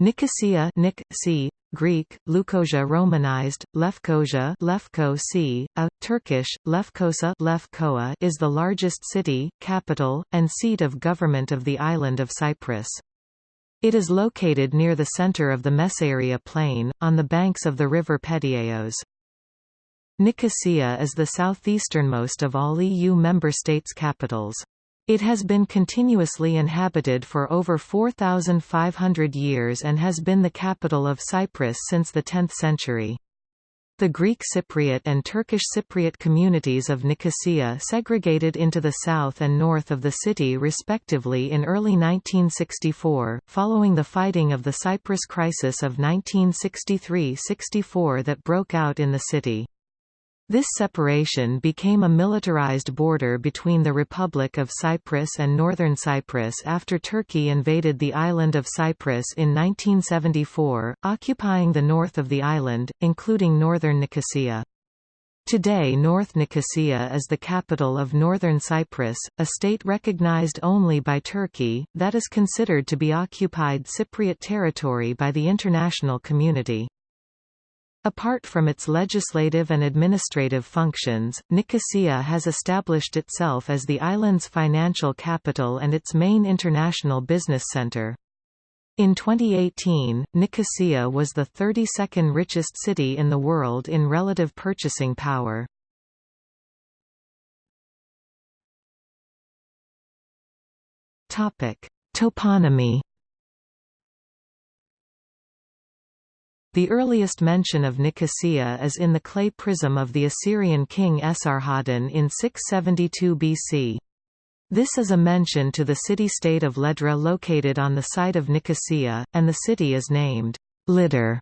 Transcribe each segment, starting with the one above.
Nicosia Nick, C, Greek, Leukosia Romanized, Lefkosia Lefko C, a, Turkish, Lefkosa Lefkoa is the largest city, capital, and seat of government of the island of Cyprus. It is located near the center of the Messaria Plain, on the banks of the river Pedieos. Nicosia is the southeasternmost of all EU member states' capitals. It has been continuously inhabited for over 4,500 years and has been the capital of Cyprus since the 10th century. The Greek Cypriot and Turkish Cypriot communities of Nicosia segregated into the south and north of the city respectively in early 1964, following the fighting of the Cyprus crisis of 1963–64 that broke out in the city. This separation became a militarized border between the Republic of Cyprus and Northern Cyprus after Turkey invaded the island of Cyprus in 1974, occupying the north of the island, including northern Nicosia. Today North Nicosia is the capital of Northern Cyprus, a state recognized only by Turkey, that is considered to be occupied Cypriot territory by the international community. Apart from its legislative and administrative functions, Nicosia has established itself as the island's financial capital and its main international business center. In 2018, Nicosia was the 32nd richest city in the world in relative purchasing power. Toponymy The earliest mention of Nicosia is in the clay prism of the Assyrian king Esarhaddon in 672 BC. This is a mention to the city-state of Ledra located on the site of Nicosia, and the city is named Lider.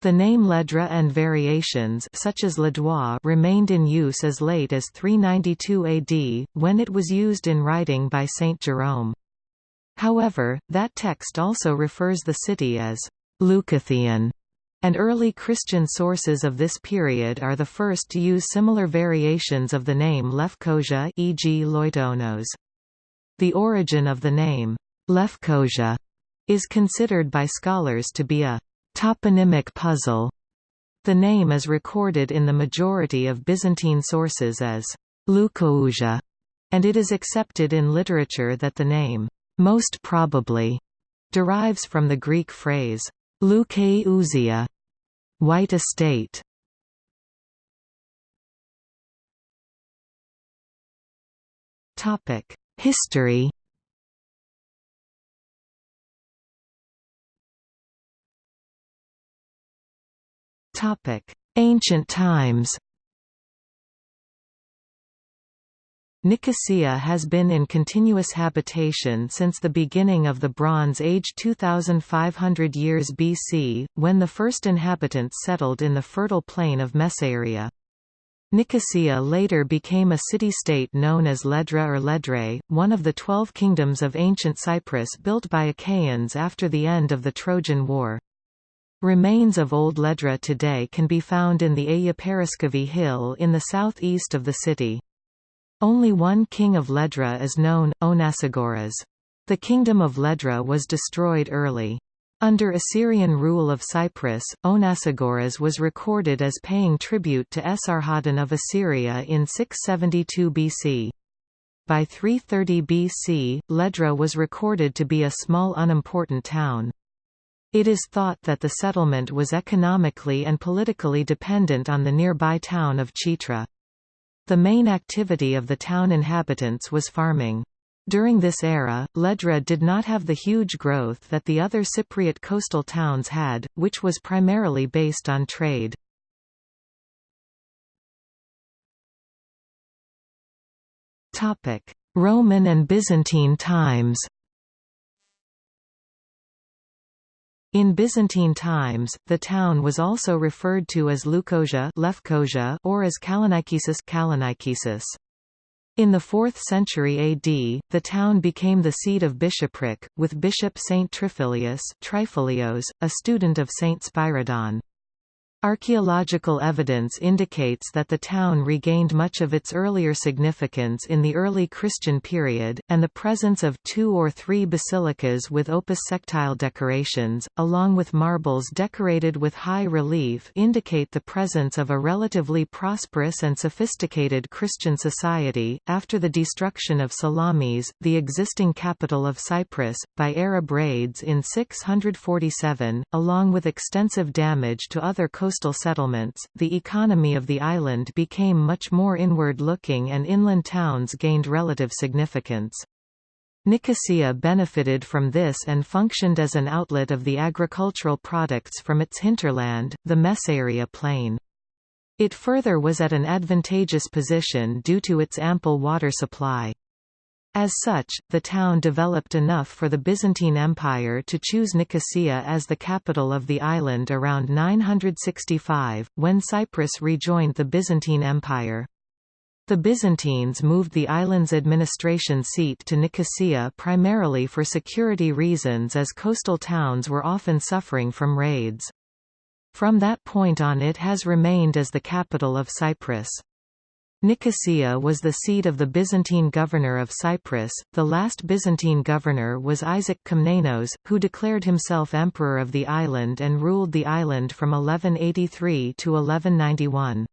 The name Ledra and variations such as Ledois remained in use as late as 392 AD, when it was used in writing by Saint Jerome. However, that text also refers the city as Leucothian and early Christian sources of this period are the first to use similar variations of the name Lefkosia e.g. Loitonos. The origin of the name, Lefkosia, is considered by scholars to be a toponymic puzzle. The name is recorded in the majority of Byzantine sources as Lukouja, and it is accepted in literature that the name, most probably, derives from the Greek phrase, Leukeouzia, White Estate. Topic: History. Topic: Ancient times Nicosia has been in continuous habitation since the beginning of the Bronze Age 2500 years BC, when the first inhabitants settled in the fertile plain of Messaria. Nicosia later became a city-state known as Ledra or Ledre, one of the twelve kingdoms of ancient Cyprus built by Achaeans after the end of the Trojan War. Remains of Old Ledra today can be found in the Ayaperoskovi hill in the southeast of the city. Only one king of Ledra is known, Onasagoras. The kingdom of Ledra was destroyed early. Under Assyrian rule of Cyprus, Onasagoras was recorded as paying tribute to Esarhaddon of Assyria in 672 BC. By 330 BC, Ledra was recorded to be a small unimportant town. It is thought that the settlement was economically and politically dependent on the nearby town of Chitra. The main activity of the town inhabitants was farming. During this era, Ledra did not have the huge growth that the other Cypriot coastal towns had, which was primarily based on trade. Roman and Byzantine times In Byzantine times, the town was also referred to as Leukosia or as Kalonikesis In the 4th century AD, the town became the seat of bishopric, with Bishop Saint Triphilius Trifilios, a student of Saint Spyridon. Archaeological evidence indicates that the town regained much of its earlier significance in the early Christian period, and the presence of two or three basilicas with opus sectile decorations, along with marbles decorated with high relief indicate the presence of a relatively prosperous and sophisticated Christian society. After the destruction of Salamis, the existing capital of Cyprus, by Arab raids in 647, along with extensive damage to other coastal coastal settlements, the economy of the island became much more inward-looking and inland towns gained relative significance. Nicosia benefited from this and functioned as an outlet of the agricultural products from its hinterland, the Messaria plain. It further was at an advantageous position due to its ample water supply. As such, the town developed enough for the Byzantine Empire to choose Nicosia as the capital of the island around 965, when Cyprus rejoined the Byzantine Empire. The Byzantines moved the island's administration seat to Nicosia primarily for security reasons as coastal towns were often suffering from raids. From that point on it has remained as the capital of Cyprus. Nicosia was the seat of the Byzantine governor of Cyprus. The last Byzantine governor was Isaac Komnenos, who declared himself emperor of the island and ruled the island from 1183 to 1191.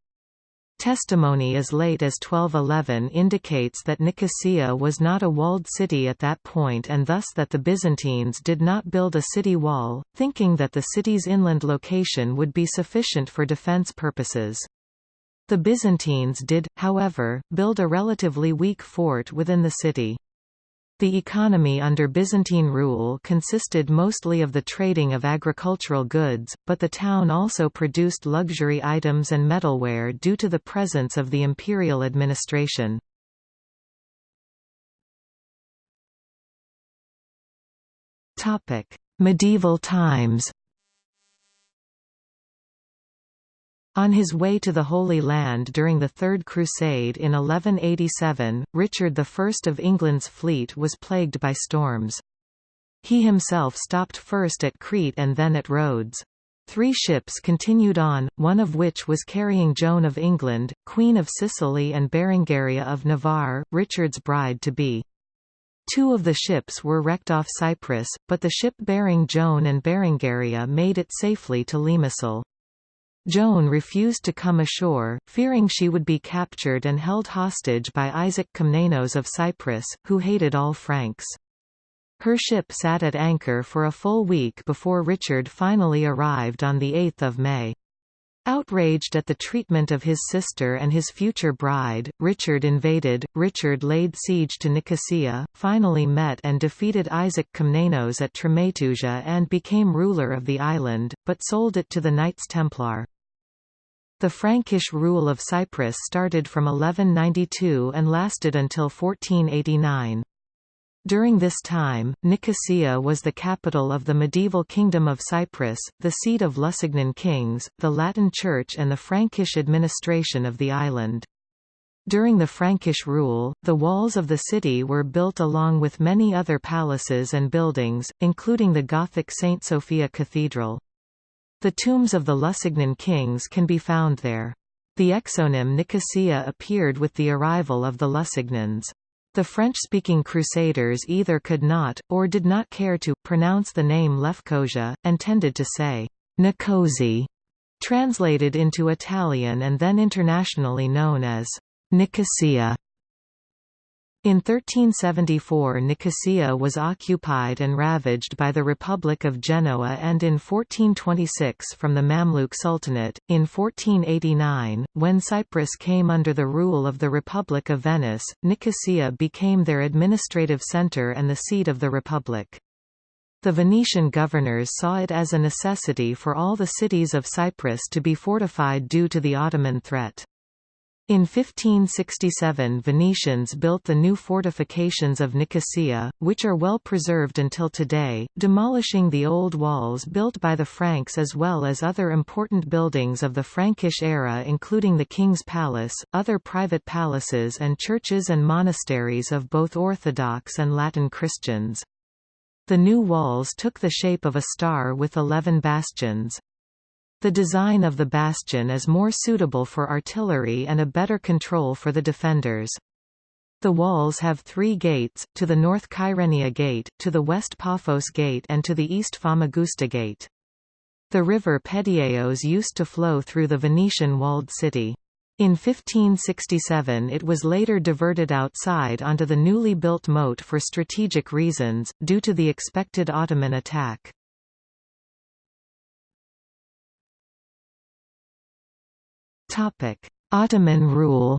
Testimony as late as 1211 indicates that Nicosia was not a walled city at that point and thus that the Byzantines did not build a city wall, thinking that the city's inland location would be sufficient for defense purposes. The Byzantines did, however, build a relatively weak fort within the city. The economy under Byzantine rule consisted mostly of the trading of agricultural goods, but the town also produced luxury items and metalware due to the presence of the imperial administration. Medieval times On his way to the Holy Land during the Third Crusade in 1187, Richard I of England's fleet was plagued by storms. He himself stopped first at Crete and then at Rhodes. Three ships continued on, one of which was carrying Joan of England, Queen of Sicily and Berengaria of Navarre, Richard's bride-to-be. Two of the ships were wrecked off Cyprus, but the ship bearing Joan and Berengaria made it safely to Limassol. Joan refused to come ashore, fearing she would be captured and held hostage by Isaac Komnenos of Cyprus, who hated all Franks. Her ship sat at anchor for a full week before Richard finally arrived on 8 May. Outraged at the treatment of his sister and his future bride, Richard invaded. Richard laid siege to Nicosia, finally met and defeated Isaac Komnenos at Tremetousia and became ruler of the island, but sold it to the Knights Templar. The Frankish rule of Cyprus started from 1192 and lasted until 1489. During this time, Nicosia was the capital of the medieval Kingdom of Cyprus, the seat of Lusignan kings, the Latin Church and the Frankish administration of the island. During the Frankish rule, the walls of the city were built along with many other palaces and buildings, including the Gothic St. Sophia Cathedral. The tombs of the Lusignan kings can be found there. The exonym Nicosia appeared with the arrival of the Lusignans. The French-speaking Crusaders either could not, or did not care to, pronounce the name Lefkosia, and tended to say, Nicosi, translated into Italian and then internationally known as Nicosia. In 1374 Nicosia was occupied and ravaged by the Republic of Genoa and in 1426 from the Mamluk Sultanate. In 1489, when Cyprus came under the rule of the Republic of Venice, Nicosia became their administrative centre and the seat of the Republic. The Venetian governors saw it as a necessity for all the cities of Cyprus to be fortified due to the Ottoman threat. In 1567 Venetians built the new fortifications of Nicosia, which are well preserved until today, demolishing the old walls built by the Franks as well as other important buildings of the Frankish era including the King's Palace, other private palaces and churches and monasteries of both Orthodox and Latin Christians. The new walls took the shape of a star with eleven bastions. The design of the bastion is more suitable for artillery and a better control for the defenders. The walls have three gates, to the north Kyrenia Gate, to the west Paphos Gate and to the east Famagusta Gate. The river Pedieos used to flow through the Venetian walled city. In 1567 it was later diverted outside onto the newly built moat for strategic reasons, due to the expected Ottoman attack. Ottoman rule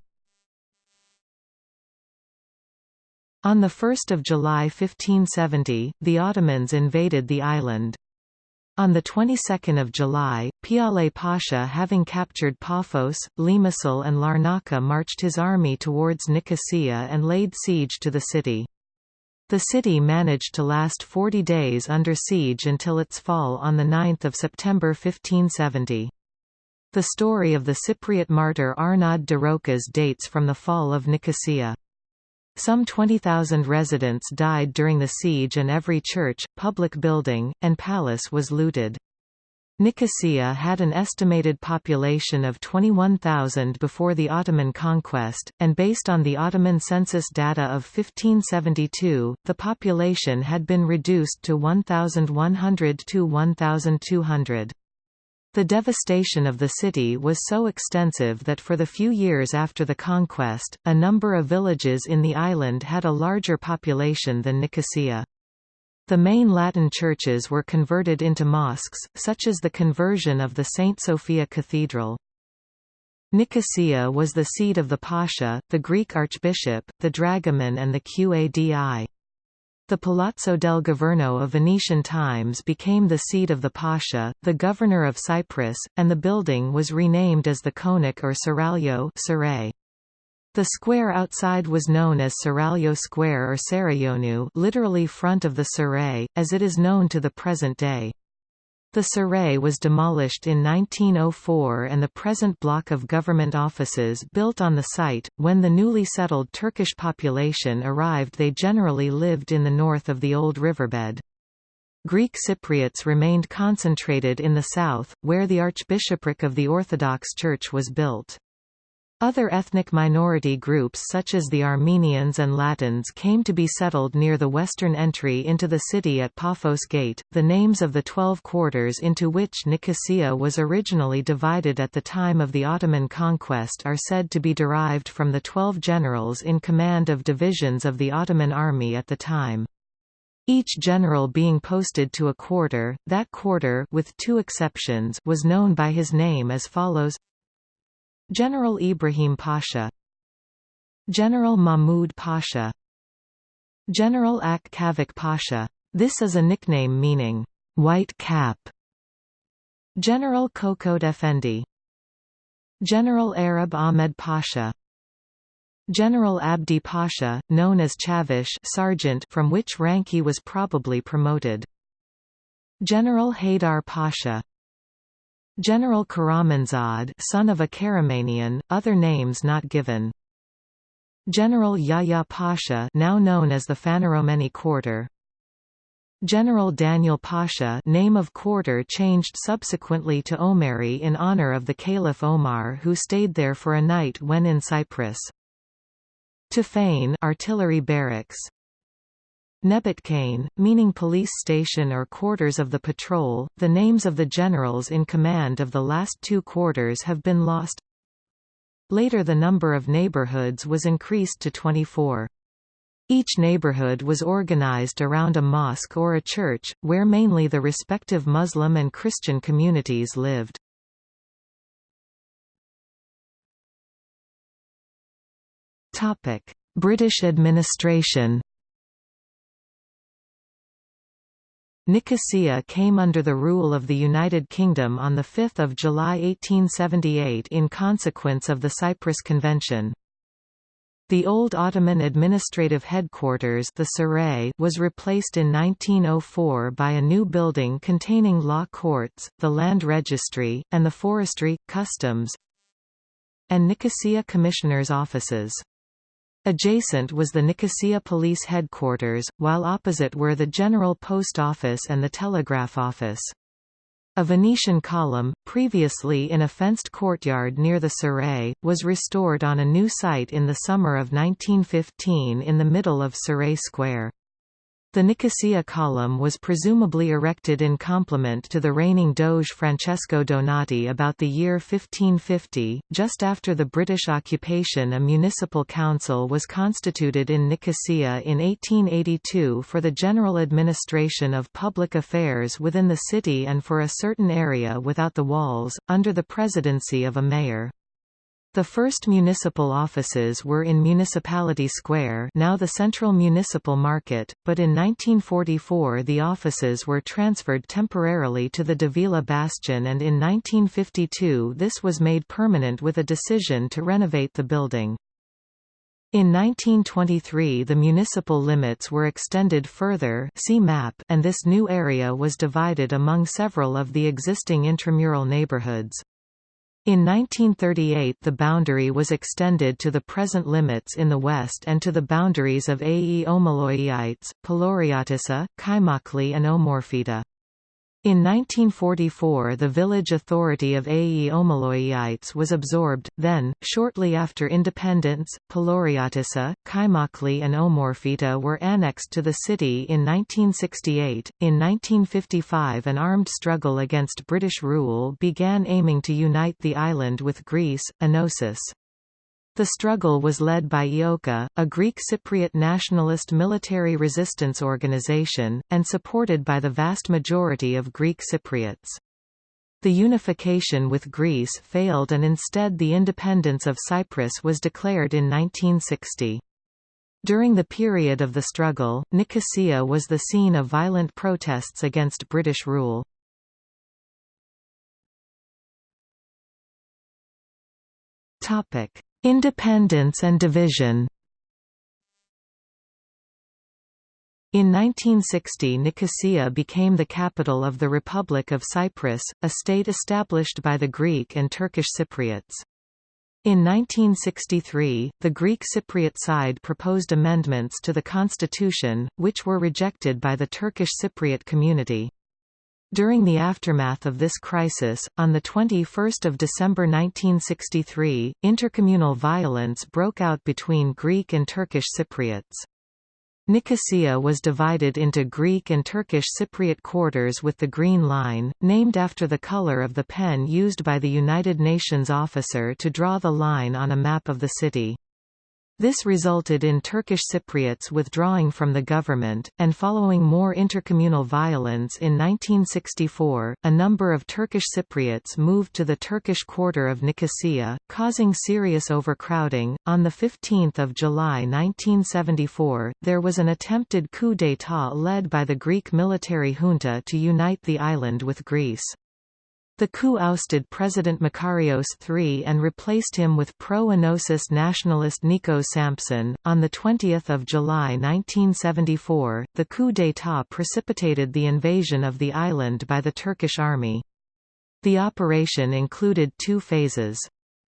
On 1 July 1570, the Ottomans invaded the island. On the 22nd of July, Piale Pasha having captured Paphos, Limassol and Larnaca marched his army towards Nicosia and laid siege to the city. The city managed to last 40 days under siege until its fall on 9 September 1570. The story of the Cypriot martyr Arnaud de Rochas dates from the fall of Nicosia. Some 20,000 residents died during the siege and every church, public building, and palace was looted. Nicosia had an estimated population of 21,000 before the Ottoman conquest, and based on the Ottoman census data of 1572, the population had been reduced to 1,100 to 1,200. The devastation of the city was so extensive that for the few years after the conquest, a number of villages in the island had a larger population than Nicosia. The main Latin churches were converted into mosques, such as the conversion of the St. Sophia Cathedral. Nicosia was the seat of the Pasha, the Greek archbishop, the dragoman and the Qadi. The Palazzo del Governo of Venetian times became the seat of the Pasha, the governor of Cyprus, and the building was renamed as the Konak or Seraglio The square outside was known as Seraglio Square or Sarayonu literally front of the Serai, as it is known to the present day. The Serai was demolished in 1904 and the present block of government offices built on the site. When the newly settled Turkish population arrived, they generally lived in the north of the old riverbed. Greek Cypriots remained concentrated in the south, where the Archbishopric of the Orthodox Church was built. Other ethnic minority groups such as the Armenians and Latins came to be settled near the western entry into the city at Paphos Gate. The names of the twelve quarters into which Nicosia was originally divided at the time of the Ottoman conquest are said to be derived from the twelve generals in command of divisions of the Ottoman army at the time. Each general being posted to a quarter, that quarter with two exceptions was known by his name as follows General Ibrahim Pasha General Mahmud Pasha General Ak Kavak Pasha. This is a nickname meaning, white cap. General Kokot Effendi General Arab Ahmed Pasha General Abdi Pasha, known as Chavish sergeant from which rank he was probably promoted. General Haydar Pasha General Karamanzad son of a Karamanian, other names not given. General Yahya Pasha now known as the Phaneromeni Quarter General Daniel Pasha name of quarter changed subsequently to Omari in honor of the Caliph Omar who stayed there for a night when in Cyprus. Tophane artillery barracks Nebatkane, meaning police station or quarters of the patrol. The names of the generals in command of the last two quarters have been lost. Later the number of neighborhoods was increased to 24. Each neighborhood was organized around a mosque or a church, where mainly the respective Muslim and Christian communities lived. British administration Nicosia came under the rule of the United Kingdom on 5 July 1878 in consequence of the Cyprus Convention. The old Ottoman administrative headquarters the Saray was replaced in 1904 by a new building containing law courts, the land registry, and the forestry, customs, and Nicosia commissioners' offices. Adjacent was the Nicosia Police Headquarters, while opposite were the General Post Office and the Telegraph Office. A Venetian column, previously in a fenced courtyard near the Serai, was restored on a new site in the summer of 1915 in the middle of Serai Square. The Nicosia column was presumably erected in complement to the reigning Doge Francesco Donato about the year 1550. Just after the British occupation, a municipal council was constituted in Nicosia in 1882 for the general administration of public affairs within the city and for a certain area without the walls, under the presidency of a mayor. The first municipal offices were in Municipality Square now the Central Municipal Market, but in 1944 the offices were transferred temporarily to the Davila Bastion and in 1952 this was made permanent with a decision to renovate the building. In 1923 the municipal limits were extended further see map and this new area was divided among several of the existing intramural neighborhoods. In 1938 the boundary was extended to the present limits in the west and to the boundaries of Ae Omaloiites, Palouriotissa, Kaimakli and Omorphita. In 1944 the village authority of Ae Omaloiites was absorbed, then, shortly after independence, Palouriotissa, Kaimakli and Omorphita were annexed to the city in 1968. In 1955 an armed struggle against British rule began aiming to unite the island with Greece, Enosis. The struggle was led by EOKA, a Greek Cypriot nationalist military resistance organization, and supported by the vast majority of Greek Cypriots. The unification with Greece failed and instead the independence of Cyprus was declared in 1960. During the period of the struggle, Nicosia was the scene of violent protests against British rule. Topic: Independence and division In 1960 Nicosia became the capital of the Republic of Cyprus, a state established by the Greek and Turkish Cypriots. In 1963, the Greek Cypriot side proposed amendments to the constitution, which were rejected by the Turkish Cypriot community. During the aftermath of this crisis, on 21 December 1963, intercommunal violence broke out between Greek and Turkish Cypriots. Nicosia was divided into Greek and Turkish Cypriot quarters with the Green Line, named after the color of the pen used by the United Nations officer to draw the line on a map of the city. This resulted in Turkish Cypriots withdrawing from the government, and following more intercommunal violence in 1964, a number of Turkish Cypriots moved to the Turkish quarter of Nicosia, causing serious overcrowding. On 15 July 1974, there was an attempted coup d'état led by the Greek military junta to unite the island with Greece. The coup ousted President Makarios III and replaced him with pro-Enosis nationalist Nikos Sampson. On 20 July 1974, the coup d'état precipitated the invasion of the island by the Turkish army. The operation included two phases.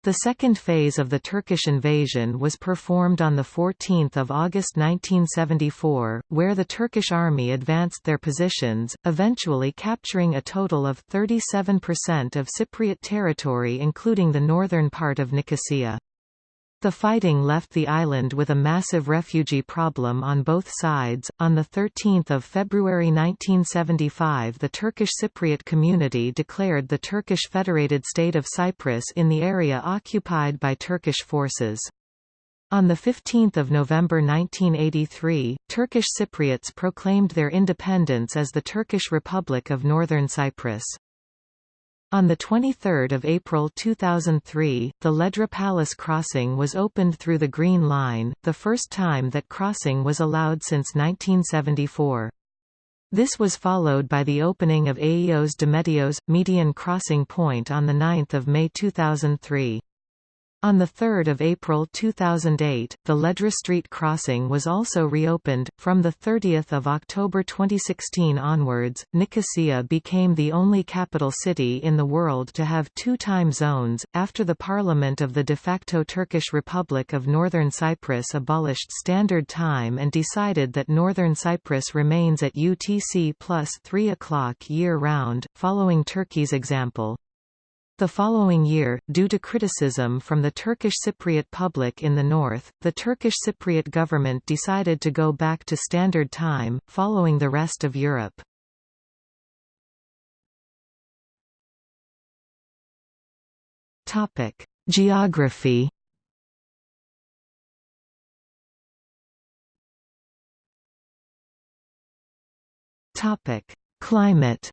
The second phase of the Turkish invasion was performed on 14 August 1974, where the Turkish army advanced their positions, eventually capturing a total of 37% of Cypriot territory including the northern part of Nicosia. The fighting left the island with a massive refugee problem on both sides. On 13 February 1975 the Turkish Cypriot community declared the Turkish Federated State of Cyprus in the area occupied by Turkish forces. On 15 November 1983, Turkish Cypriots proclaimed their independence as the Turkish Republic of Northern Cyprus. On 23 April 2003, the Ledra Palace crossing was opened through the Green Line, the first time that crossing was allowed since 1974. This was followed by the opening of Ayios Dometios, median crossing point on 9 May 2003. On 3 April 2008, the Ledra Street crossing was also reopened. From 30 October 2016 onwards, Nicosia became the only capital city in the world to have two time zones, after the parliament of the de facto Turkish Republic of Northern Cyprus abolished Standard Time and decided that Northern Cyprus remains at UTC plus 3 o'clock year-round, following Turkey's example. The following year, due to criticism from the Turkish Cypriot public in the north, the Turkish Cypriot government decided to go back to Standard Time, following the rest of Europe. Topic: Geography Topic: Climate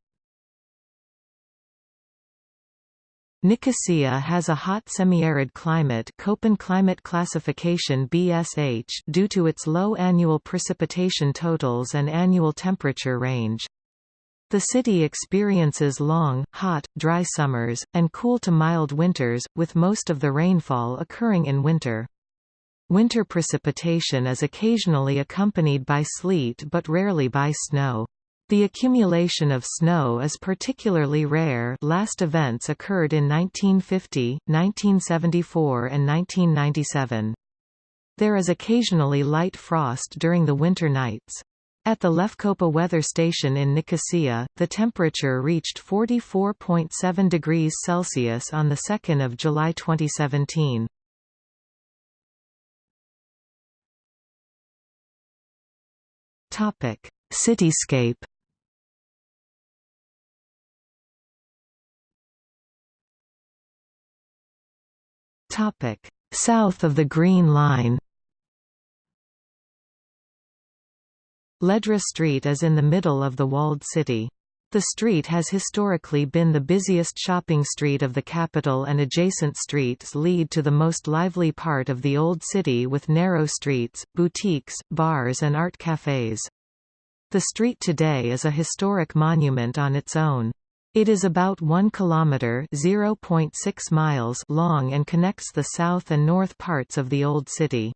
Nicosia has a hot semi-arid climate Köppen climate classification BSH due to its low annual precipitation totals and annual temperature range. The city experiences long, hot, dry summers, and cool to mild winters, with most of the rainfall occurring in winter. Winter precipitation is occasionally accompanied by sleet but rarely by snow. The accumulation of snow is particularly rare last events occurred in 1950, 1974 and 1997. There is occasionally light frost during the winter nights. At the Lefkopa weather station in Nicosia, the temperature reached 44.7 degrees Celsius on 2 July 2017. Cityscape South of the Green Line. Ledra Street is in the middle of the walled city. The street has historically been the busiest shopping street of the capital and adjacent streets lead to the most lively part of the old city with narrow streets, boutiques, bars and art cafes. The street today is a historic monument on its own. It is about 1 kilometer (0.6 miles) long and connects the south and north parts of the old city.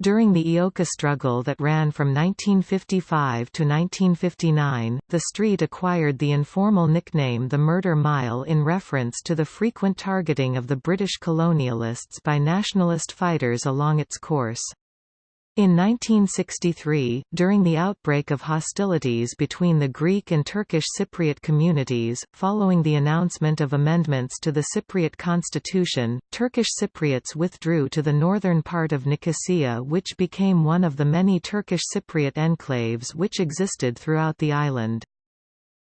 During the EOKA struggle that ran from 1955 to 1959, the street acquired the informal nickname the Murder Mile in reference to the frequent targeting of the British colonialists by nationalist fighters along its course. In 1963, during the outbreak of hostilities between the Greek and Turkish Cypriot communities, following the announcement of amendments to the Cypriot constitution, Turkish Cypriots withdrew to the northern part of Nicosia which became one of the many Turkish Cypriot enclaves which existed throughout the island.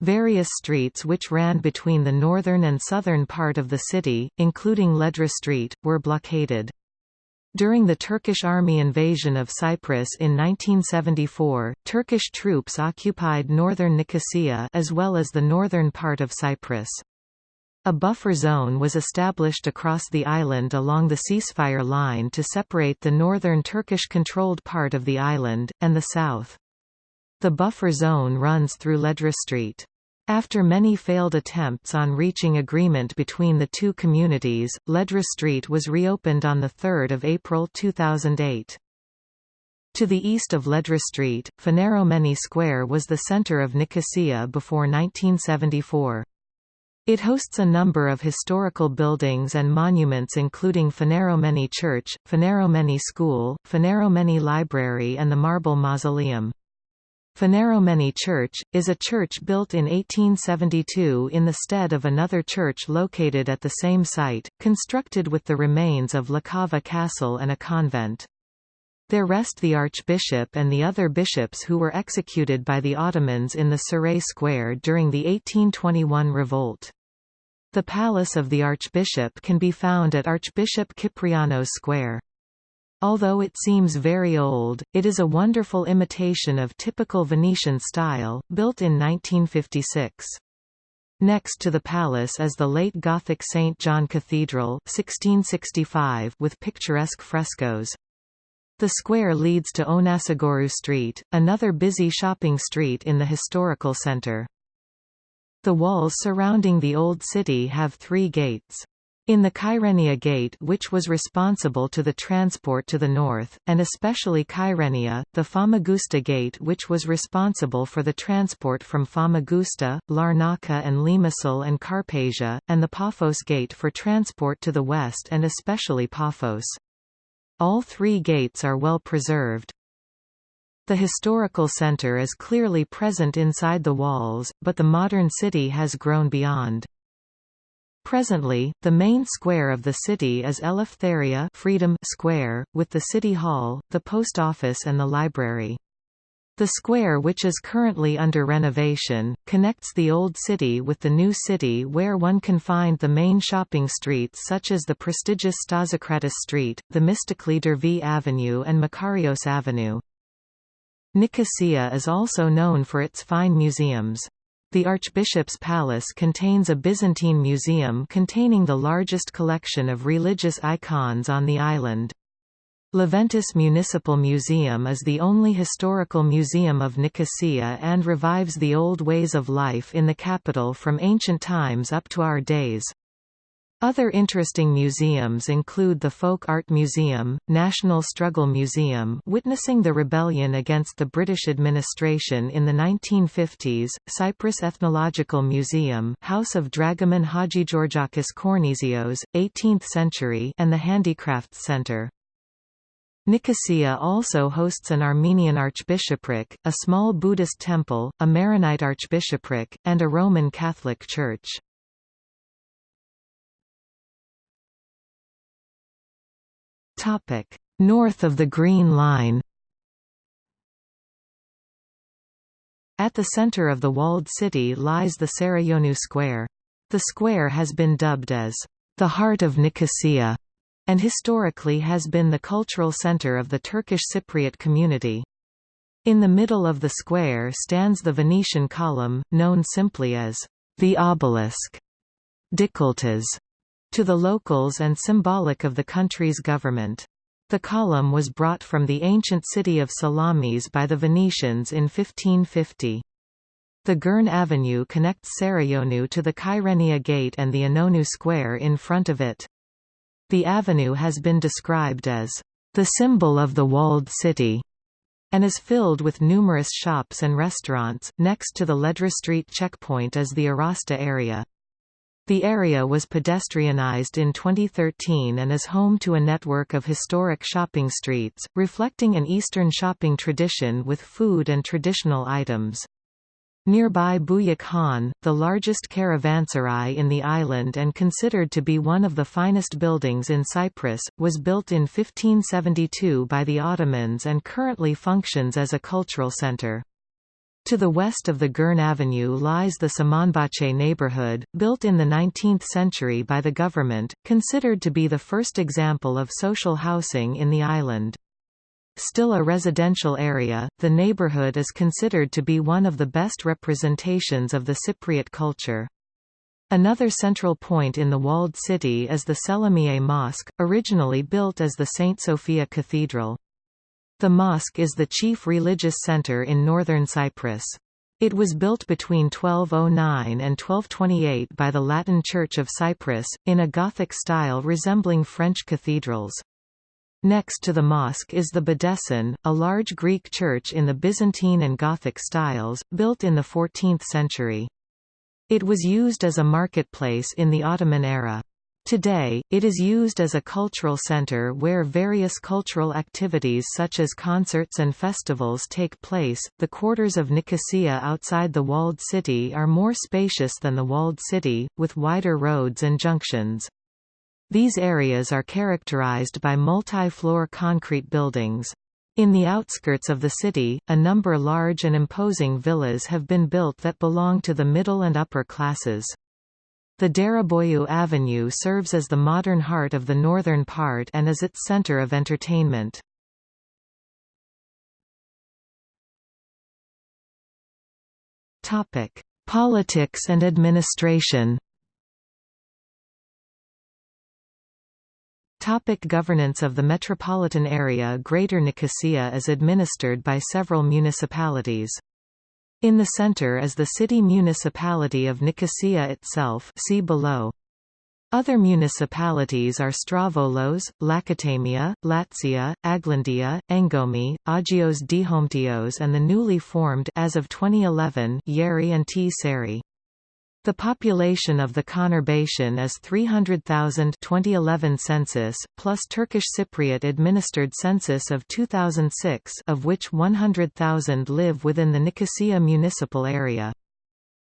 Various streets which ran between the northern and southern part of the city, including Ledra Street, were blockaded. During the Turkish army invasion of Cyprus in 1974, Turkish troops occupied northern Nicosia as well as the northern part of Cyprus. A buffer zone was established across the island along the ceasefire line to separate the northern Turkish-controlled part of the island, and the south. The buffer zone runs through Ledra Street. After many failed attempts on reaching agreement between the two communities, Ledra Street was reopened on 3 April 2008. To the east of Ledra Street, Phaneromeni Square was the center of Nicosia before 1974. It hosts a number of historical buildings and monuments including Phaneromeni Church, Phaneromeni School, Phaneromeni Library and the Marble Mausoleum. Phaneromeni Church, is a church built in 1872 in the stead of another church located at the same site, constructed with the remains of La Cava Castle and a convent. There rest the archbishop and the other bishops who were executed by the Ottomans in the Saray Square during the 1821 revolt. The palace of the archbishop can be found at Archbishop Kyprianos Square. Although it seems very old, it is a wonderful imitation of typical Venetian style, built in 1956. Next to the palace is the late Gothic St. John Cathedral 1665 with picturesque frescoes. The square leads to Onasagorou Street, another busy shopping street in the historical center. The walls surrounding the old city have three gates. In the Kyrenia Gate which was responsible to the transport to the north, and especially Kyrenia, the Famagusta Gate which was responsible for the transport from Famagusta, Larnaca and Limassol and Carpasia, and the Paphos Gate for transport to the west and especially Paphos. All three gates are well preserved. The historical center is clearly present inside the walls, but the modern city has grown beyond. Presently, the main square of the city is Eleftheria Freedom Square, with the City Hall, the post office and the library. The square which is currently under renovation, connects the old city with the new city where one can find the main shopping streets such as the prestigious Stasikratous Street, the Themistokli Dervi Avenue and Makarios Avenue. Nicosia is also known for its fine museums. The Archbishop's Palace contains a Byzantine museum containing the largest collection of religious icons on the island. Leventis Municipal Museum is the only historical museum of Nicosia and revives the old ways of life in the capital from ancient times up to our days. Other interesting museums include the Folk Art Museum, National Struggle Museum witnessing the rebellion against the British administration in the 1950s, Cyprus Ethnological Museum House of Dragoman Hadjigeorgakis Kornesios, 18th century and the Handicrafts Center. Nicosia also hosts an Armenian archbishopric, a small Buddhist temple, a Maronite archbishopric, and a Roman Catholic church. North of the Green Line At the center of the walled city lies the Sarayonu Square. The square has been dubbed as the heart of Nicosia, and historically has been the cultural center of the Turkish Cypriot community. In the middle of the square stands the Venetian column, known simply as the obelisk. Dikilitaş to the locals and symbolic of the country's government. The column was brought from the ancient city of Salamis by the Venetians in 1550. The Girne Avenue connects Sarayonu to the Kyrenia Gate and the İnönü Square in front of it. The avenue has been described as the symbol of the walled city and is filled with numerous shops and restaurants. Next to the Ledra Street checkpoint is the Arasta area. The area was pedestrianized in 2013 and is home to a network of historic shopping streets, reflecting an Eastern shopping tradition with food and traditional items. Nearby Buyak Khan, the largest caravanserai in the island and considered to be one of the finest buildings in Cyprus, was built in 1572 by the Ottomans and currently functions as a cultural center. To the west of the Girne Avenue lies the Samanbahçe neighborhood, built in the 19th century by the government, considered to be the first example of social housing in the island. Still a residential area, the neighborhood is considered to be one of the best representations of the Cypriot culture. Another central point in the walled city is the Selimiye Mosque, originally built as the St. Sophia Cathedral. The mosque is the chief religious center in northern Cyprus. It was built between 1209 and 1228 by the Latin Church of Cyprus, in a Gothic style resembling French cathedrals. Next to the mosque is the Bedesten, a large Greek church in the Byzantine and Gothic styles, built in the 14th century. It was used as a marketplace in the Ottoman era. Today, it is used as a cultural center where various cultural activities such as concerts and festivals take place. The quarters of Nicosia outside the walled city are more spacious than the walled city, with wider roads and junctions. These areas are characterized by multi-floor concrete buildings. In the outskirts of the city, a number large and imposing villas have been built that belong to the middle and upper classes. The Dereboyu Avenue serves as the modern heart of the northern part and is its center of entertainment. Politics and administration Topic governance of the metropolitan area Greater Nicosia is administered by several municipalities. In the center is the city municipality of Nicosia itself see below. Other municipalities are Strovolos, Lakatamia, Latsia, Aglantzia, Engomi, Agios Dometios and the newly formed as of 2011 Yeri and T. Seri. The population of the conurbation is 300,000 2011 census, plus Turkish Cypriot administered census of 2006 of which 100,000 live within the Nicosia municipal area.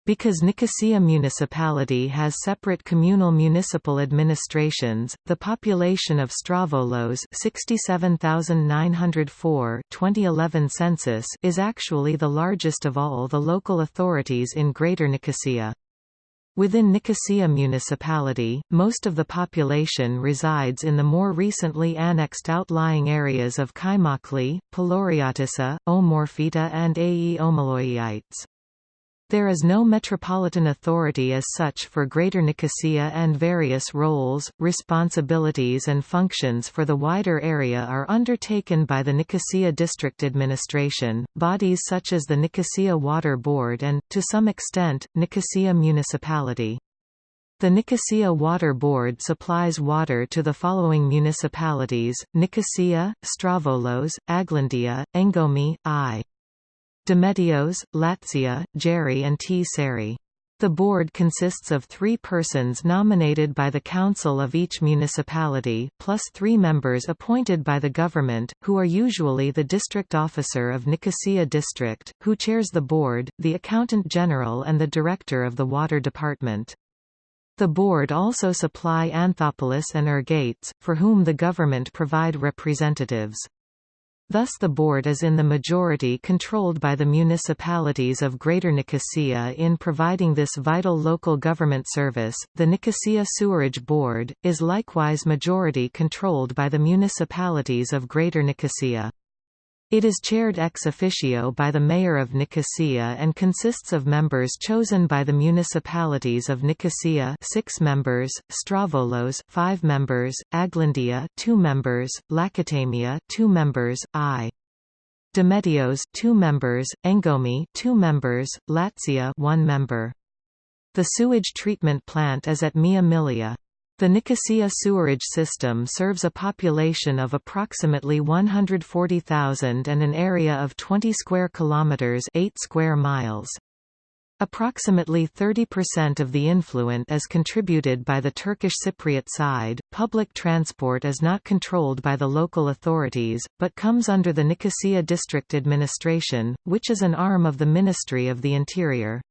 Because Nicosia municipality has separate communal municipal administrations, the population of Strovolos 67,904 2011 census is actually the largest of all the local authorities in Greater Nicosia. Within Nicosia municipality, most of the population resides in the more recently annexed outlying areas of Kaimakli, Palouriotissa, Omorphita and Ae Omaloiites. There is no metropolitan authority as such for Greater Nicosia and various roles, responsibilities and functions for the wider area are undertaken by the Nicosia District Administration, bodies such as the Nicosia Water Board and, to some extent, Nicosia Municipality. The Nicosia Water Board supplies water to the following municipalities, Nicosia, Strovolos, Aglantzia, Engomi, I. Dometios, Latsia, Geri and Tseri. The board consists of three persons nominated by the council of each municipality, plus three members appointed by the government, who are usually the district officer of Nicosia District, who chairs the board, the accountant general and the director of the water department. The board also supply Anthoupolis and Ergates, for whom the government provide representatives. Thus the board is in the majority controlled by the municipalities of Greater Nicosia in providing this vital local government service. The Nicosia Sewerage Board is likewise majority controlled by the municipalities of Greater Nicosia. It is chaired ex officio by the mayor of Nicosia and consists of members chosen by the municipalities of Nicosia 6 members, Strovolos 5 members, Aglantzia 2 members, Lakatamia 2 members, I. Dometios 2 members, Engomi 2 members, Latsia 1 member. The sewage treatment plant is at Mia Milia. The Nicosia sewerage system serves a population of approximately 140,000 and an area of 20 square kilometers, 8 square miles. Approximately 30% of the influent is contributed by the Turkish Cypriot side. Public transport is not controlled by the local authorities, but comes under the Nicosia District Administration, which is an arm of the Ministry of the Interior.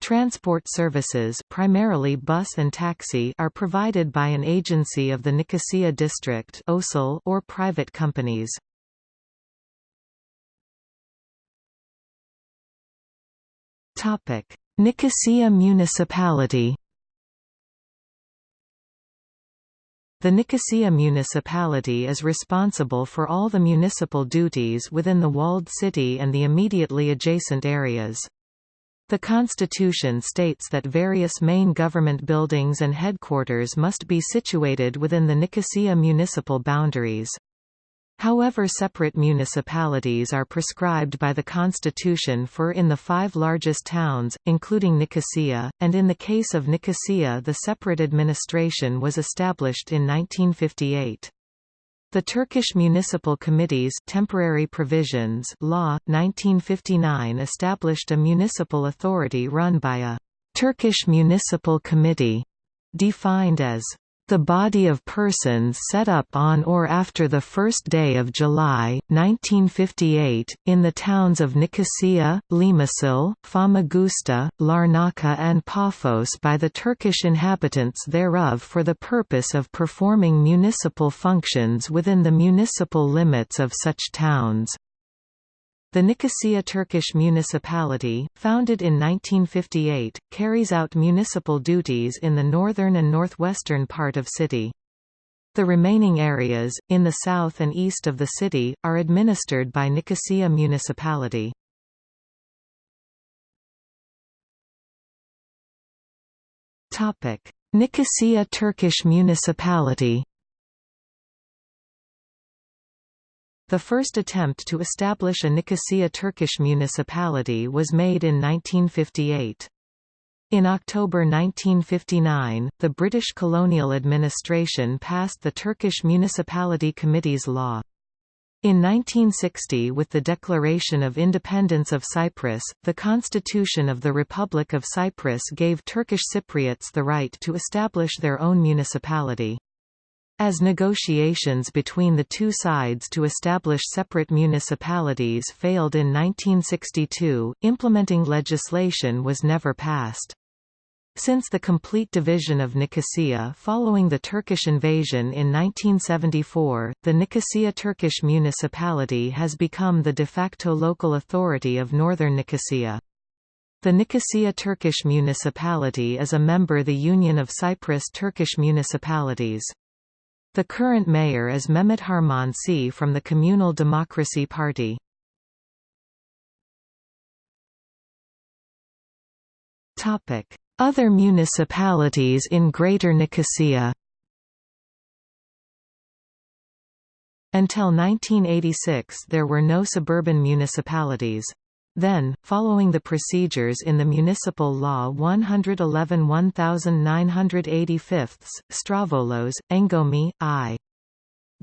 Transport services primarily bus and taxi are provided by an agency of the Nicosia district or private companies. Nicosia municipality The Nicosia municipality is responsible for all the municipal duties within the walled city and the immediately adjacent areas. The Constitution states that various main government buildings and headquarters must be situated within the Nicosia municipal boundaries. However separate municipalities are prescribed by the Constitution for in the five largest towns, including Nicosia, and in the case of Nicosia the separate administration was established in 1958. The Turkish Municipal Committees Temporary Provisions Law, 1959 established a municipal authority run by a «Turkish Municipal Committee», defined as the body of persons set up on or after the first day of July, 1958, in the towns of Nicosia, Limassol, Famagusta, Larnaca and Paphos by the Turkish inhabitants thereof for the purpose of performing municipal functions within the municipal limits of such towns. The Nicosia Turkish municipality, founded in 1958, carries out municipal duties in the northern and northwestern part of city. The remaining areas, in the south and east of the city, are administered by Nicosia municipality. Nicosia Turkish municipality The first attempt to establish a Nicosia Turkish municipality was made in 1958. In October 1959, the British colonial administration passed the Turkish Municipality Committees Law. In 1960 with the Declaration of Independence of Cyprus, the Constitution of the Republic of Cyprus gave Turkish Cypriots the right to establish their own municipality. As negotiations between the two sides to establish separate municipalities failed in 1962, implementing legislation was never passed. Since the complete division of Nicosia following the Turkish invasion in 1974, the Nicosia Turkish municipality has become the de facto local authority of northern Nicosia. The Nicosia Turkish municipality is a member of the Union of Cyprus Turkish municipalities. The current mayor is Mehmet Harmancı from the Communal Democracy Party. Other municipalities in Greater Nicosia Until 1986 there were no suburban municipalities. Then, following the procedures in the Municipal Law 111 1985, Strovolos, Engomi, I.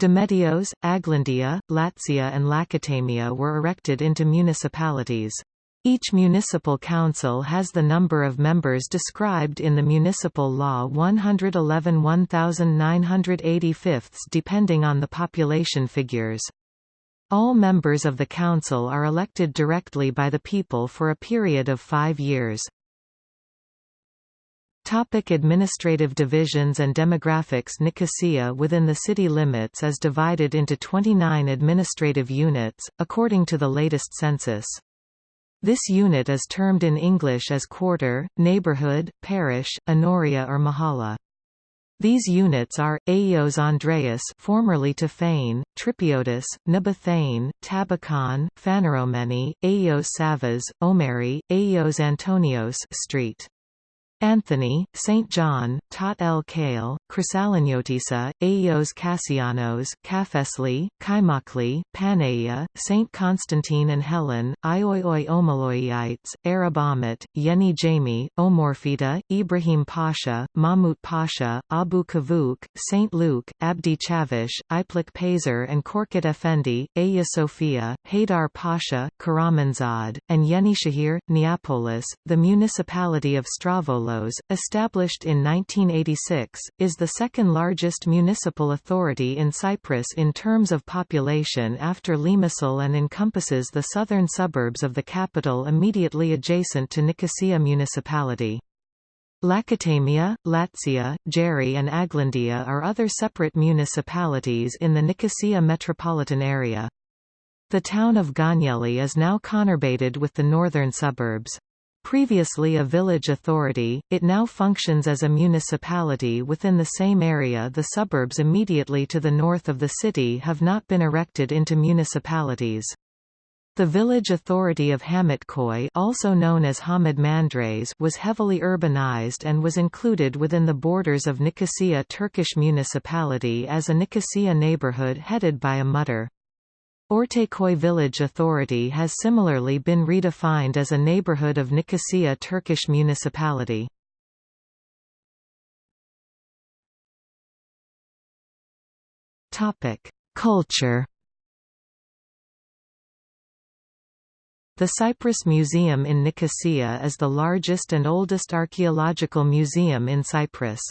Dometios, Aglantzia, Latsia and Lakatamia were erected into municipalities. Each municipal council has the number of members described in the Municipal Law 111 1985 depending on the population figures. All members of the Council are elected directly by the people for a period of five years. Topic administrative divisions and demographics Nicosia within the city limits is divided into 29 administrative units, according to the latest census. This unit is termed in English as quarter, neighborhood, parish, enoria or mahalla. These units are, Aeos Andreas formerly Tophane, Trypiotis, Nebethane, Tabacon, Phaneromeni, Aeos Savas, Omeri, Aeos Antonios Street. Anthony, St. John, Tot El Kale, Chrysaliniotissa, Aeos Cassianos, Kafesli, Kaimakli, Panaia, St. Constantine and Helen, Ioioi Omaloiites, Arab Ahmet, Yeni Cami, Omorphita, Ibrahim Pasha, Mahmut Pasha, Abu Kavuk, St. Luke, Abdi Chavish, Iplik Pazar and Korkut Effendi, Aya Sofia, Haydar Pasha, Karamanzad, and Yeni Shahir, Neapolis. The municipality of Stravola established in 1986, is the second largest municipal authority in Cyprus in terms of population after Limassol and encompasses the southern suburbs of the capital immediately adjacent to Nicosia municipality. Lakatamia, Latsia, Geri and Aglantzia are other separate municipalities in the Nicosia metropolitan area. The town of Gönyeli is now conurbated with the northern suburbs. Previously a village authority, it now functions as a municipality within the same area The suburbs immediately to the north of the city have not been erected into municipalities. The village authority of Hamitköy also known as Hamid Mandres was heavily urbanized and was included within the borders of Nicosia Turkish municipality as a Nicosia neighborhood headed by a muhtar. Ortaköy Village Authority has similarly been redefined as a neighborhood of Nicosia Turkish municipality. Culture The Cyprus Museum in Nicosia is the largest and oldest archaeological museum in Cyprus.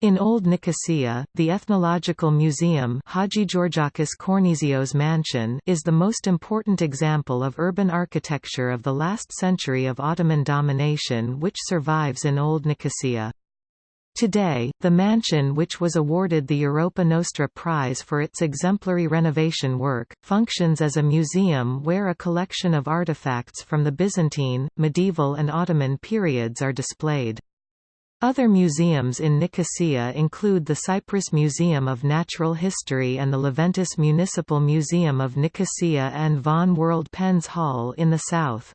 In Old Nicosia, the Ethnological Museum Hadjigeorgakis Kornesios Mansion is the most important example of urban architecture of the last century of Ottoman domination which survives in Old Nicosia. Today, the mansion which was awarded the Europa Nostra Prize for its exemplary renovation work, functions as a museum where a collection of artifacts from the Byzantine, medieval and Ottoman periods are displayed. Other museums in Nicosia include the Cyprus Museum of Natural History and the Leventis Municipal Museum of Nicosia and Von World Pens Hall in the south.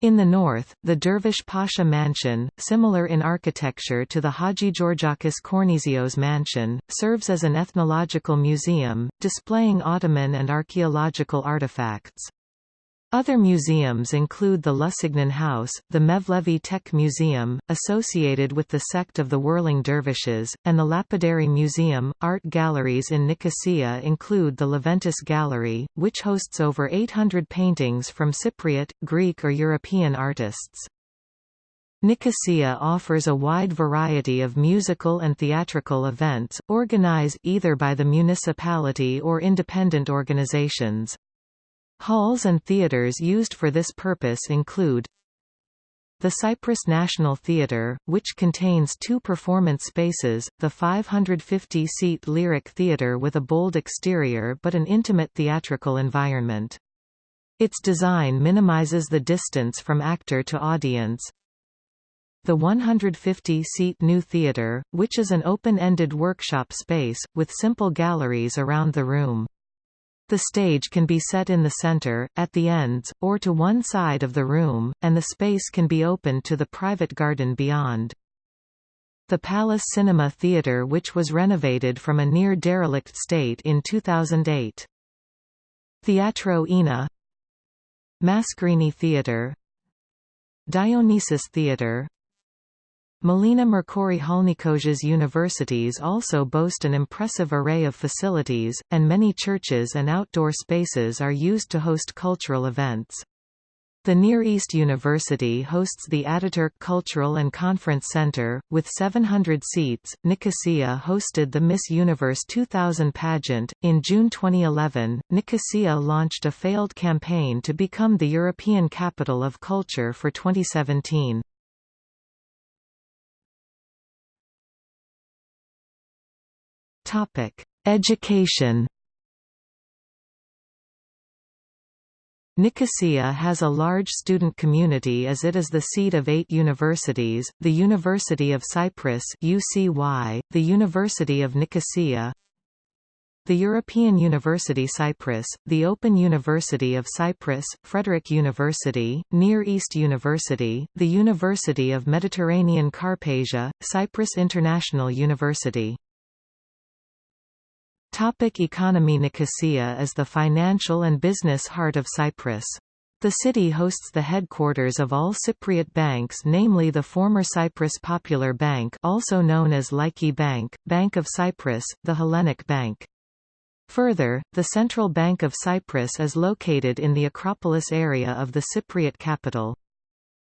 In the north, the Dervish Pasha Mansion, similar in architecture to the Hadjigeorgakis Kornesios Mansion, serves as an ethnological museum, displaying Ottoman and archaeological artifacts. Other museums include the Lusignan House, the Mevlevi Tekke Museum, associated with the sect of the Whirling Dervishes, and the Lapidary Museum. Art galleries in Nicosia include the Leventis Gallery, which hosts over 800 paintings from Cypriot, Greek or European artists. Nicosia offers a wide variety of musical and theatrical events, organized either by the municipality or independent organizations. Halls and theaters used for this purpose include the Cyprus National Theatre, which contains two performance spaces, the 550-seat Lyric Theatre with a bold exterior but an intimate theatrical environment. Its design minimizes the distance from actor to audience. The 150-seat New Theatre, which is an open-ended workshop space, with simple galleries around the room. The stage can be set in the center, at the ends, or to one side of the room, and the space can be opened to the private garden beyond. The Palace Cinema Theatre which was renovated from a near-derelict state in 2008. Theatro Ena Mascarini Theatre Dionysus Theatre Melina Mercouri Halnikoj's universities also boast an impressive array of facilities, and many churches and outdoor spaces are used to host cultural events. The Near East University hosts the Ataturk Cultural and Conference Center, with 700 seats. Nicosia hosted the Miss Universe 2000 pageant. In June 2011, Nicosia launched a failed campaign to become the European Capital of Culture for 2017. Topic: Education. Nicosia has a large student community as it is the seat of eight universities, the University of Cyprus UCY, the University of Nicosia, the European University Cyprus, the Open University of Cyprus, Frederick University, Near East University, the University of Mediterranean Karpasia, Cyprus International University Topic economy Nicosia is the financial and business heart of Cyprus. The city hosts the headquarters of all Cypriot banks namely the former Cyprus Popular Bank also known as Laiki Bank, Bank of Cyprus, the Hellenic Bank. Further, the Central Bank of Cyprus is located in the Acropolis area of the Cypriot capital.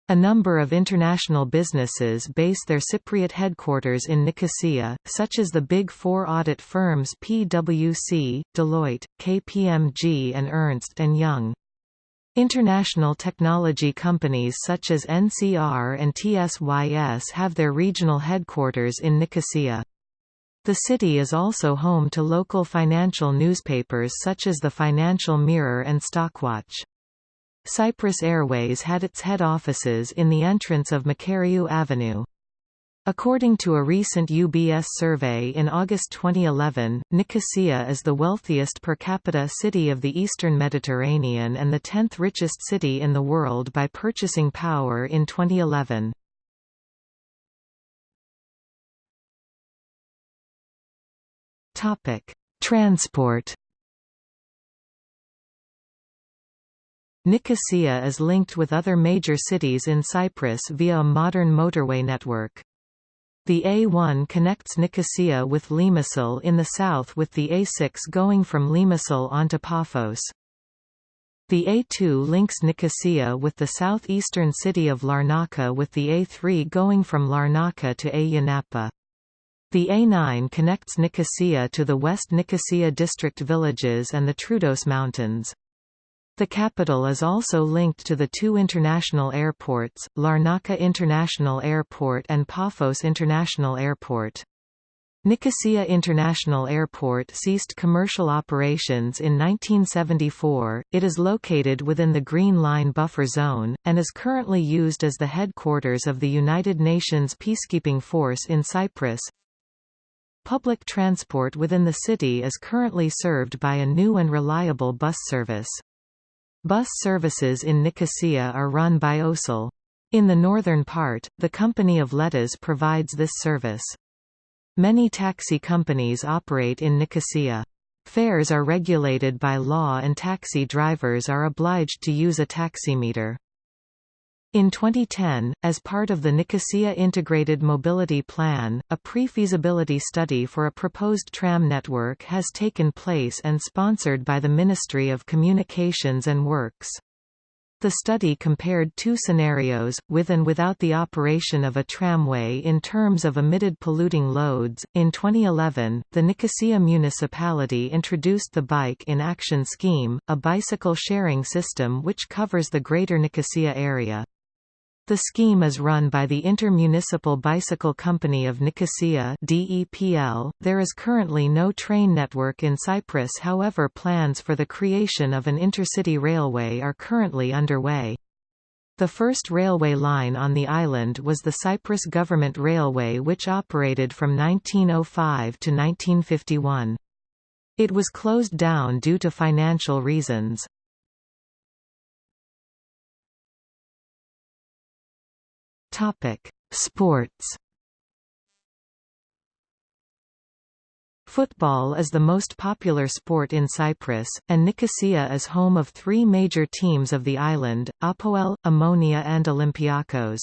A number of international businesses base their Cypriot headquarters in Nicosia, such as the Big Four audit firms PwC, Deloitte, KPMG and Ernst & Young. International technology companies such as NCR and TSYS have their regional headquarters in Nicosia. The city is also home to local financial newspapers such as the Financial Mirror and Stockwatch. Cyprus Airways had its head offices in the entrance of Makariou Avenue. According to a recent UBS survey in August 2011, Nicosia is the wealthiest per capita city of the eastern Mediterranean and the 10th richest city in the world by purchasing power in 2011. Transport Nicosia is linked with other major cities in Cyprus via a modern motorway network. The A1 connects Nicosia with Limassol in the south with the A6 going from Limassol onto Paphos. The A2 links Nicosia with the southeastern city of Larnaca with the A3 going from Larnaca to Ayia Napa. The A9 connects Nicosia to the West Nicosia district villages and the Troodos Mountains. The capital is also linked to the two international airports, Larnaca International Airport and Paphos International Airport. Nicosia International Airport ceased commercial operations in 1974. It is located within the Green Line buffer zone, and is currently used as the headquarters of the United Nations Peacekeeping Force in Cyprus. Public transport within the city is currently served by a new and reliable bus service. Bus services in Nicosia are run by OSEL. In the northern part, the Company of Letas provides this service. Many taxi companies operate in Nicosia. Fares are regulated by law and taxi drivers are obliged to use a taximeter. In 2010, as part of the Nicosia Integrated Mobility Plan, a pre-feasibility study for a proposed tram network has taken place and sponsored by the Ministry of Communications and Works. The study compared two scenarios, with and without the operation of a tramway in terms of emitted polluting loads. In 2011, the Nicosia municipality introduced the Bike in Action scheme, a bicycle sharing system which covers the greater Nicosia area. The scheme is run by the Intermunicipal Bicycle Company of Nicosia DEPL. .There is currently no train network in Cyprus however plans for the creation of an intercity railway are currently underway. The first railway line on the island was the Cyprus Government Railway which operated from 1905 to 1951. It was closed down due to financial reasons. Topic: Sports. Football is the most popular sport in Cyprus, and Nicosia is home of three major teams of the island, Apoel, Omonia and Olympiakos.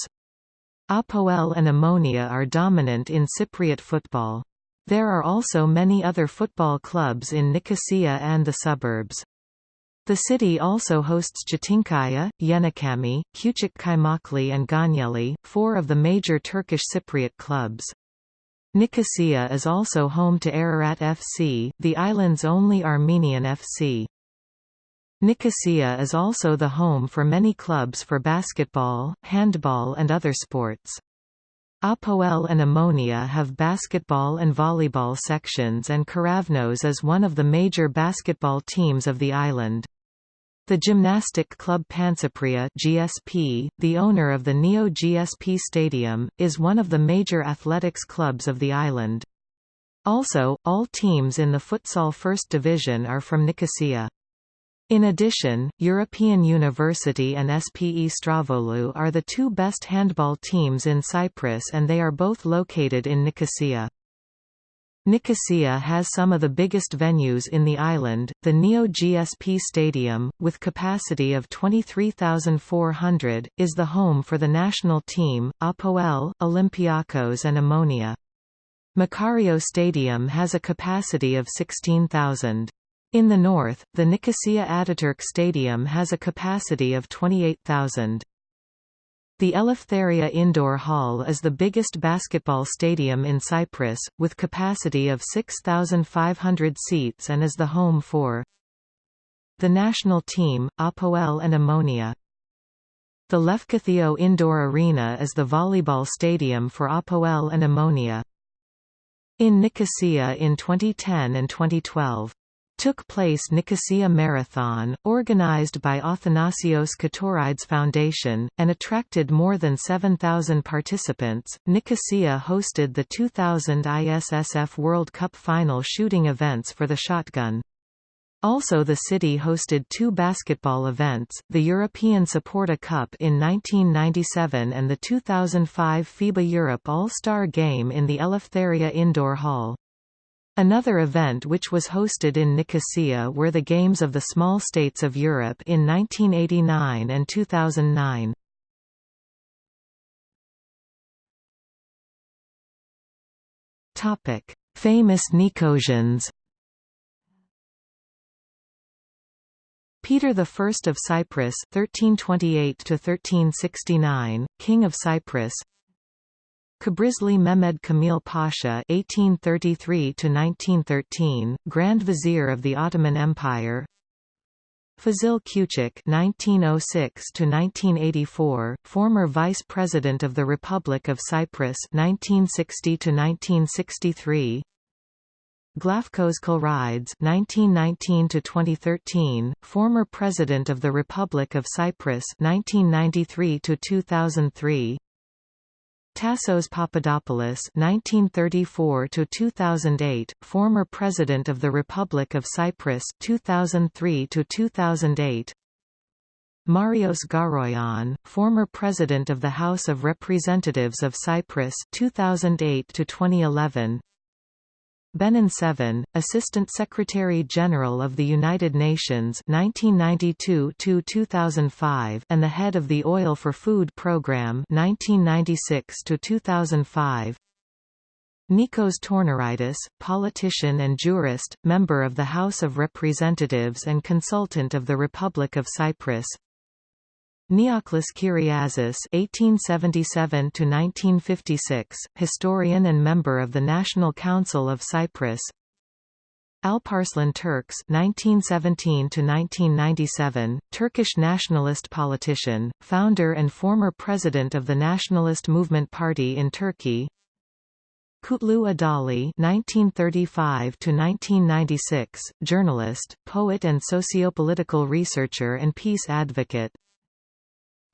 Apoel and Omonia are dominant in Cypriot football. There are also many other football clubs in Nicosia and the suburbs. The city also hosts Çetinkaya, Yenikami, Küçük Kaymaklı and Gönyeli, four of the major Turkish Cypriot clubs. Nicosia is also home to Ararat FC, the island's only Armenian FC. Nicosia is also the home for many clubs for basketball, handball and other sports. Apoel and Omonia have basketball and volleyball sections and Keravnos is one of the major basketball teams of the island. The gymnastic club Pansapria GSP, the owner of the Neo GSP Stadium, is one of the major athletics clubs of the island. Also, all teams in the futsal first division are from Nicosia. In addition, European University and SPE Strovolou are the two best handball teams in Cyprus and they are both located in Nicosia. Nicosia has some of the biggest venues in the island, the Neo GSP Stadium, with capacity of 23,400, is the home for the national team, Apoel, Olympiakos and Omonia. Makario Stadium has a capacity of 16,000. In the north, the Nicosia Ataturk Stadium has a capacity of 28,000. The Eleftheria Indoor Hall is the biggest basketball stadium in Cyprus, with capacity of 6,500 seats and is the home for the national team, Apoel and Omonia. The Lefkotheo Indoor Arena is the volleyball stadium for Apoel and Omonia. In Nicosia in 2010 and 2012 took place Nicosia Marathon, organized by Athanasios Ktorides Foundation, and attracted more than 7,000 participants. Nicosia hosted the 2000 ISSF World Cup final shooting events for the shotgun. Also the city hosted two basketball events, the European Saporta Cup in 1997 and the 2005 FIBA Europe All-Star Game in the Eleftheria Indoor Hall. Another event which was hosted in Nicosia were the Games of the Small States of Europe in 1989 and 2009. Topic: Famous Nicosians. Peter I of Cyprus (1328–1369), King of Cyprus, Kıbrıslı Mehmed Kamil Pasha (1833–1913), Grand Vizier of the Ottoman Empire. Fazil Küçük (1906–1984), former Vice President of the Republic of Cyprus (1960–1963). Glafkos Clerides (1919–2013), former President of the Republic of Cyprus (1993–2003). Tassos Papadopoulos (1934–2008), former President of the Republic of Cyprus (2003–2008). Marios Garoyian, former President of the House of Representatives of Cyprus (2008–2011). Benon Sevan, Assistant Secretary-General of the United Nations 1992–2005 and the head of the Oil for Food Programme 1996–2005 Nikos Tornaridis, politician and jurist, member of the House of Representatives and consultant of the Republic of Cyprus Neoklis Kyriazis (1877–1956), historian and member of the National Council of Cyprus. Alparslan Türkeş (1917–1997), Turkish nationalist politician, founder and former president of the Nationalist Movement Party in Turkey. Kutlu Adali (1935–1996), journalist, poet, and sociopolitical researcher and peace advocate.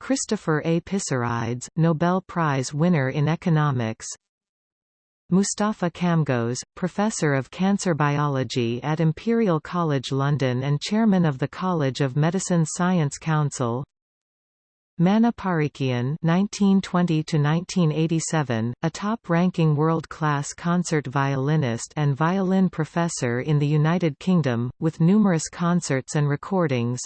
Christopher A. Pissarides, Nobel Prize winner in economics Mustafa Djamgoz, Professor of Cancer Biology at Imperial College London and Chairman of the College of Medicine Science Council Manoug Parikian (1920–1987), a top-ranking world-class concert violinist and violin professor in the United Kingdom, with numerous concerts and recordings.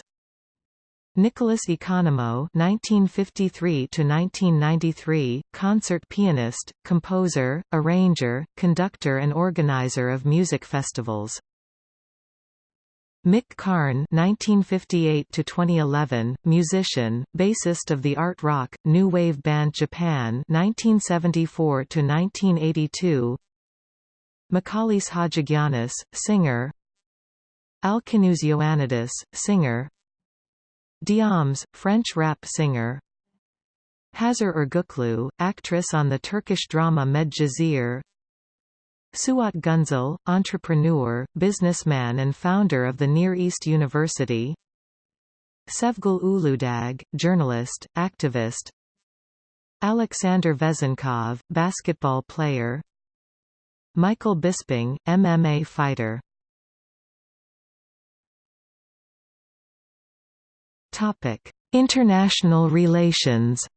Nicholas Economou (1953–1993), concert pianist, composer, arranger, conductor, and organizer of music festivals. Mick Karn (1958–2011), musician, bassist of the art rock new wave band Japan (1974–1982). Michalis Hadjigiannis, singer. Alkinoos Ioannidis, singer. Diams, French rap singer. Hazar Ergüklü, actress on the Turkish drama Medcezir Suat Günsel, entrepreneur, businessman and founder of the Near East University. Sevgül Uludağ, journalist, activist. Alexander Vezenkov, basketball player. Michael Bisping, MMA fighter Topic: International relations.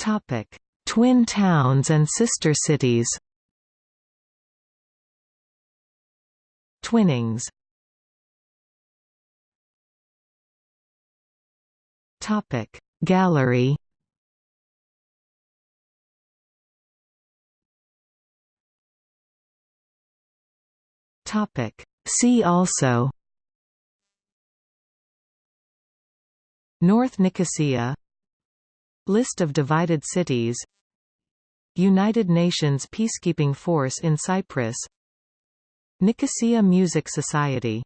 Topic: Twin towns and sister cities. Twinnings. Topic: Gallery. Topic. See also North Nicosia List of divided cities United Nations Peacekeeping Force in Cyprus Nicosia Music Society